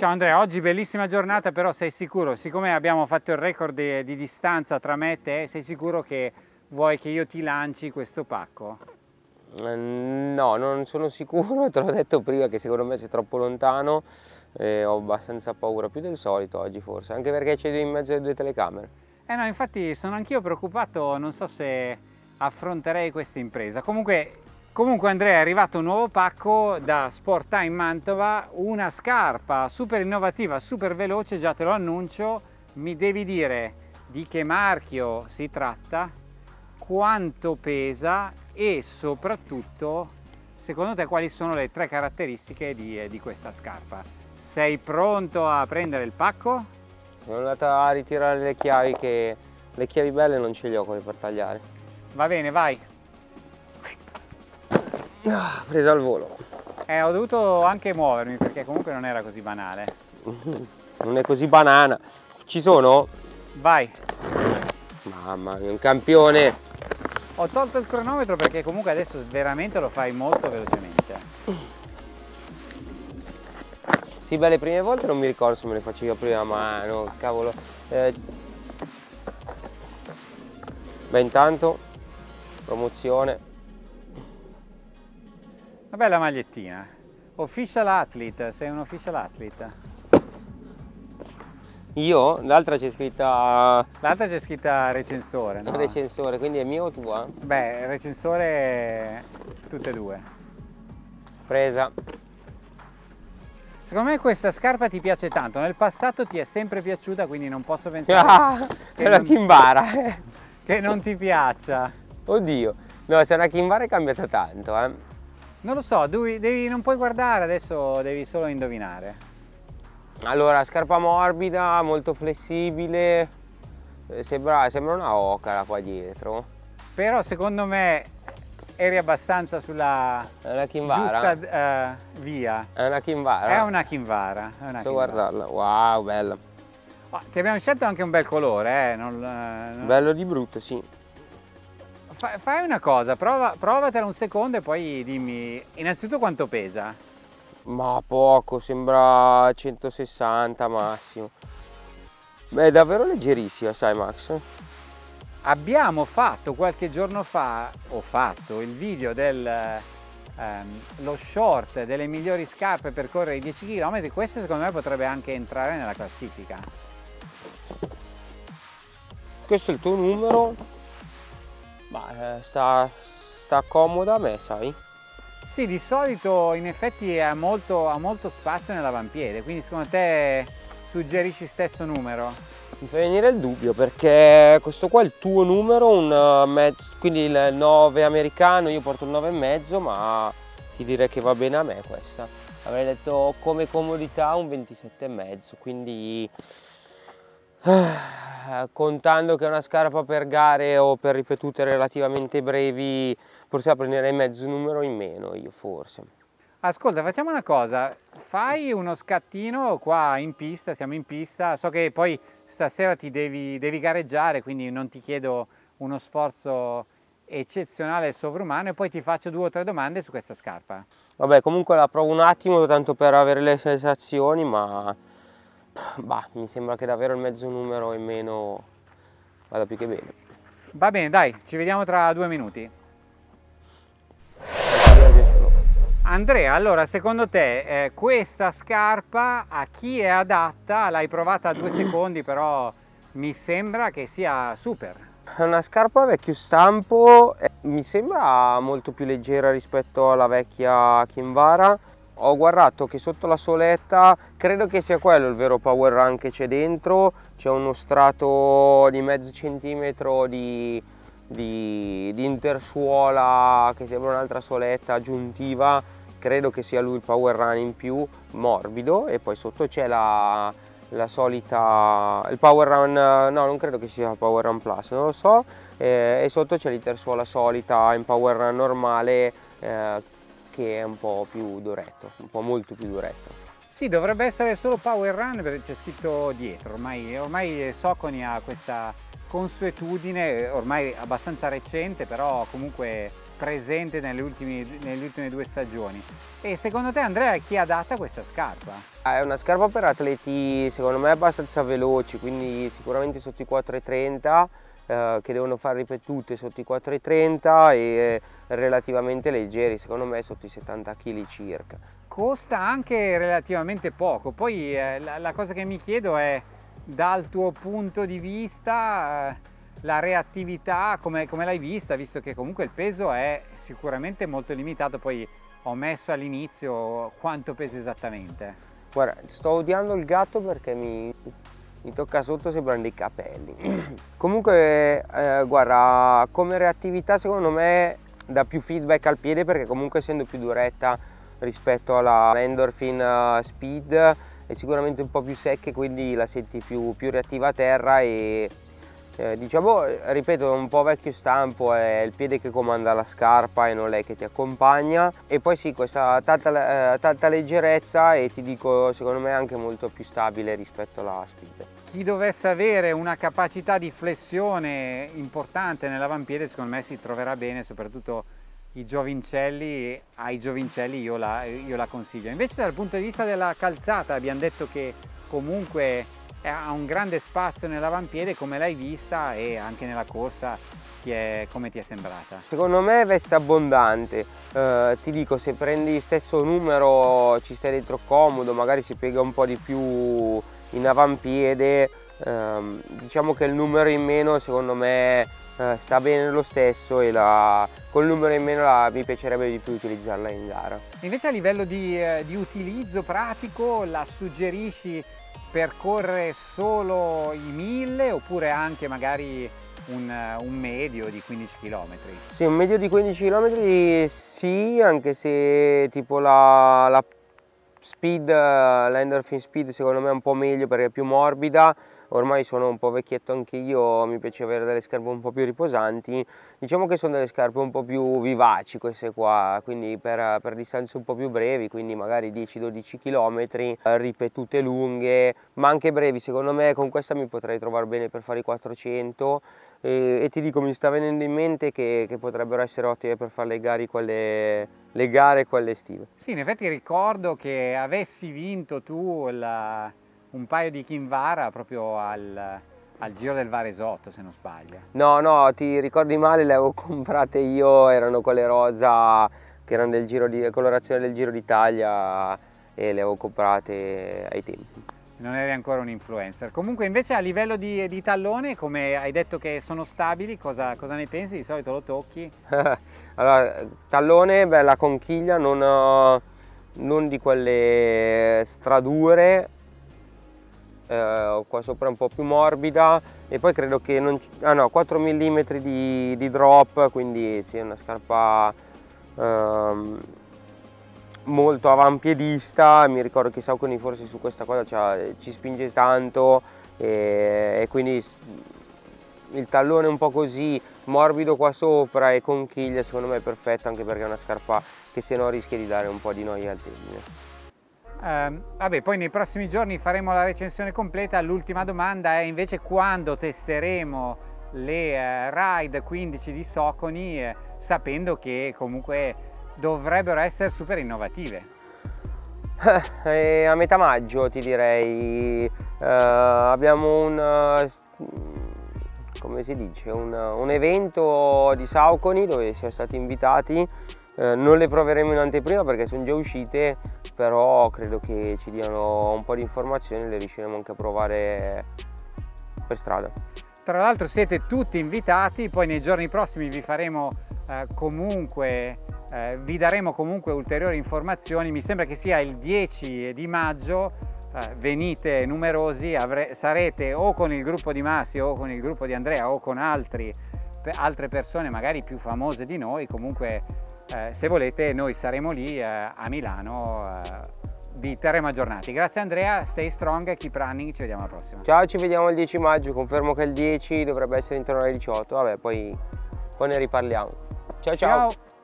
Ciao Andrea, oggi bellissima giornata, però sei sicuro, siccome abbiamo fatto il record di, di distanza tra me e te, sei sicuro che vuoi che io ti lanci questo pacco? Eh, no, non sono sicuro, te l'ho detto prima che secondo me sei troppo lontano e ho abbastanza paura, più del solito oggi forse, anche perché c'è in mezzo alle due telecamere. Eh no, infatti sono anch'io preoccupato, non so se affronterei questa impresa. Comunque Comunque Andrea è arrivato un nuovo pacco da Sport Time Mantova, una scarpa super innovativa, super veloce, già te lo annuncio, mi devi dire di che marchio si tratta, quanto pesa e soprattutto secondo te quali sono le tre caratteristiche di, di questa scarpa. Sei pronto a prendere il pacco? Sono andato a ritirare le chiavi che le chiavi belle non ce le ho come per tagliare. Va bene, vai! Ah, presa al volo. Eh, ho dovuto anche muovermi perché comunque non era così banale. Non è così banana. Ci sono? Vai. Mamma mia, un campione. Ho tolto il cronometro perché comunque adesso veramente lo fai molto velocemente. Sì, beh, le prime volte non mi ricordo se me le facevo a prima mano, cavolo. Eh... Beh, intanto, promozione, una bella magliettina. Official athlete, sei un official athlete. Io? L'altra c'è scritta... L'altra c'è scritta recensore, no? Recensore, quindi è mio o tua? Beh, recensore tutte e due. Presa. Secondo me questa scarpa ti piace tanto, nel passato ti è sempre piaciuta, quindi non posso pensare ah, che, è una Kimbara. che non ti piaccia. Oddio, no, se è una Kimbara è cambiata tanto, eh. Non lo so, devi, devi, non puoi guardare, adesso devi solo indovinare. Allora, scarpa morbida, molto flessibile, eh, sembra, sembra una ocala qua dietro. Però secondo me eri abbastanza sulla giusta uh, via. È una Kinvara? È una Kinvara. È una Sto guardarla, wow, bella. Oh, ti abbiamo scelto anche un bel colore, eh? non, eh, non... Bello di brutto, sì fai una cosa, prova, provatela un secondo e poi dimmi innanzitutto quanto pesa. Ma poco, sembra 160 massimo. Beh, è davvero leggerissima, sai Max? Abbiamo fatto qualche giorno fa, ho fatto il video del ehm, lo short delle migliori scarpe per correre i 10 km, questa secondo me potrebbe anche entrare nella classifica. Questo è il tuo numero, ma eh, sta, sta comoda a me, sai? Sì, di solito in effetti ha molto, ha molto spazio nell'avampiede, quindi secondo te suggerisci stesso numero? Mi fa venire il dubbio perché questo qua è il tuo numero, un eh, mezzo, quindi il 9 americano, io porto il 9,5 ma ti direi che va bene a me questa. Avrei detto come comodità un 27,5 quindi contando che è una scarpa per gare o per ripetute relativamente brevi forse la prenderei mezzo numero in meno io forse. Ascolta facciamo una cosa. Fai uno scattino qua in pista siamo in pista. So che poi stasera ti devi, devi gareggiare quindi non ti chiedo uno sforzo eccezionale e sovrumano e poi ti faccio due o tre domande su questa scarpa. Vabbè comunque la provo un attimo tanto per avere le sensazioni ma bah, mi sembra che davvero il mezzo numero in meno vada più che bene. Va bene, dai, ci vediamo tra due minuti. Andrea, allora secondo te eh, questa scarpa a chi è adatta? L'hai provata a due secondi, però mi sembra che sia super. È una scarpa vecchio stampo, mi sembra molto più leggera rispetto alla vecchia Kinvara ho guardato che sotto la soletta credo che sia quello il vero power run che c'è dentro. C'è uno strato di mezzo centimetro di, di, di intersuola che sembra un'altra soletta aggiuntiva. Credo che sia lui il power run in più morbido. E poi sotto c'è la, la solita il power run no non credo che sia power run plus non lo so. Eh, e sotto c'è l'intersuola solita in power run normale eh, che è un po' più duretto, un po' molto più duretto. Sì, dovrebbe essere solo Power Run perché c'è scritto dietro, ormai, ormai Soconi ha questa consuetudine, ormai abbastanza recente, però comunque presente nelle ultime, nelle ultime due stagioni. E secondo te Andrea chi è adatta questa scarpa? Ah, è una scarpa per atleti secondo me abbastanza veloci, quindi sicuramente sotto i 4,30 eh, che devono fare ripetute sotto i 4,30 e relativamente leggeri, secondo me sotto i 70 kg circa. Costa anche relativamente poco, poi eh, la, la, cosa che mi chiedo è dal tuo punto di vista eh, la reattività come, come l'hai vista, visto che comunque il peso è sicuramente molto limitato, poi ho messo all'inizio quanto pesa esattamente. Guarda, sto odiando il gatto perché mi, mi tocca sotto sembrano dei capelli. Comunque eh, guarda come reattività secondo me dà più feedback al piede perché comunque essendo più duretta rispetto alla Endorphin eh, Speed è sicuramente un po' più secca quindi la senti più, più reattiva a terra e eh, diciamo, ripeto, un po' vecchio stampo, è il piede che comanda la scarpa e non lei che ti accompagna e poi sì, questa tanta, eh, tanta leggerezza e ti dico, secondo me anche molto più stabile rispetto alla Speed. Chi dovesse avere una capacità di flessione importante nell'avampiede secondo me si troverà bene, soprattutto i giovincelli, ai giovincelli io la, io la consiglio. Invece dal punto di vista della calzata abbiamo detto che comunque ha un grande spazio nell'avampiede come l'hai vista e anche nella corsa ti è, come ti è sembrata? Secondo me veste abbondante, eh, ti dico se prendi stesso numero ci stai dentro comodo, magari si piega un po' di più in avampiede, eh, diciamo che il numero in meno secondo me eh, sta bene lo stesso e la, col numero in meno la, mi piacerebbe di più utilizzarla in gara. Invece a livello di, eh, di utilizzo pratico la suggerisci percorre solo i 1000 oppure anche magari un, un, medio di 15 km? Sì, un medio di 15 km sì, anche se tipo la, la speed, l'Enderfin speed secondo me è un po' meglio perché è più morbida. Ormai sono un po' vecchietto anche io, mi piace avere delle scarpe un po' più riposanti, diciamo che sono delle scarpe un po' più vivaci queste qua, quindi per, per distanze un po' più brevi, quindi magari 10-12 km, ripetute lunghe, ma anche brevi, secondo me con questa mi potrei trovare bene per fare i 400 e, e ti dico mi sta venendo in mente che, che potrebbero essere ottime per fare le gare, quelle, le gare quelle estive. Sì, in effetti ricordo che avessi vinto tu la un paio di Kinvara proprio al, al Giro del Varesotto se non sbaglio. No, no, ti ricordi male, le avevo comprate io, erano quelle rosa che erano del Giro di colorazione del Giro d'Italia e le avevo comprate ai tempi. Non eri ancora un influencer. Comunque invece a livello di, di tallone, come hai detto che sono stabili, cosa, cosa ne pensi? Di solito lo tocchi? allora, tallone, bella conchiglia, non, non di quelle stradure, eh, qua sopra un po' più morbida e poi credo che non ah no 4 mm di, di drop quindi sì, una scarpa ehm, molto avampiedista mi ricordo che Saucony forse su questa cosa cioè, ci spinge tanto e, e quindi il tallone un po' così morbido qua sopra e conchiglia secondo me è perfetto anche perché è una scarpa che se no rischia di dare un po' di noia al tendine. Eh, vabbè, poi nei prossimi giorni faremo la recensione completa. L'ultima domanda è invece quando testeremo le eh, Ride 15 di Soconi, eh, sapendo che comunque dovrebbero essere super innovative. Eh, a metà maggio ti direi, eh, abbiamo un, eh, come si dice, un, un evento di Sauconi dove siamo stati invitati eh, non le proveremo in anteprima perché sono già uscite però credo che ci diano un po' di informazioni e le riusciremo anche a provare per strada tra l'altro siete tutti invitati poi nei giorni prossimi vi faremo eh, comunque eh, vi daremo comunque ulteriori informazioni mi sembra che sia il 10 di maggio eh, venite numerosi sarete o con il gruppo di Massi o con il gruppo di Andrea o con altri, altre persone magari più famose di noi comunque eh, se volete noi saremo lì eh, a Milano eh, vi terremo aggiornati. Grazie Andrea, stay strong, keep running, ci vediamo alla prossima. Ciao, ci vediamo il 10 maggio, confermo che il 10 dovrebbe essere intorno alle 18, vabbè poi, poi ne riparliamo. ciao. ciao. ciao.